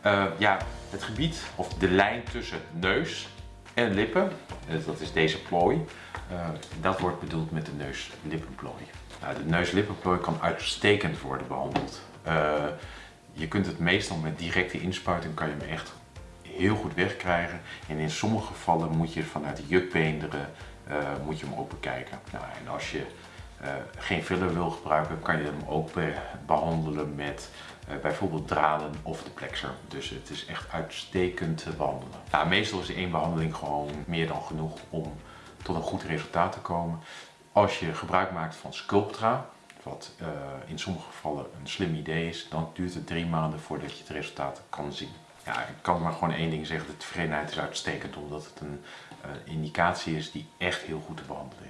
Eh, ja, het gebied of de lijn tussen neus en lippen, eh, dat is deze plooi, eh, dat wordt bedoeld met de neus-lippenplooi. Nou, de neus-lippenplooi kan uitstekend worden behandeld. Eh, je kunt het meestal met directe inspuiting kan je hem echt heel goed wegkrijgen. En in sommige gevallen moet je vanuit de jukbeenderen eh, moet je hem ook bekijken. Nou, en als je geen filler wil gebruiken, kan je hem ook be- behandelen met eh, bijvoorbeeld draden of de plexer. Dus het is echt uitstekend te behandelen. Nou, meestal is één behandeling gewoon meer dan genoeg om tot een goed resultaat te komen. Als je gebruik maakt van Sculptra, wat eh, in sommige gevallen een slim idee is, dan duurt het drie maanden voordat je het resultaat kan zien. Ja, ik kan maar gewoon één ding zeggen, de tevredenheid is uitstekend omdat het een eh, indicatie is die echt heel goed te behandelen is.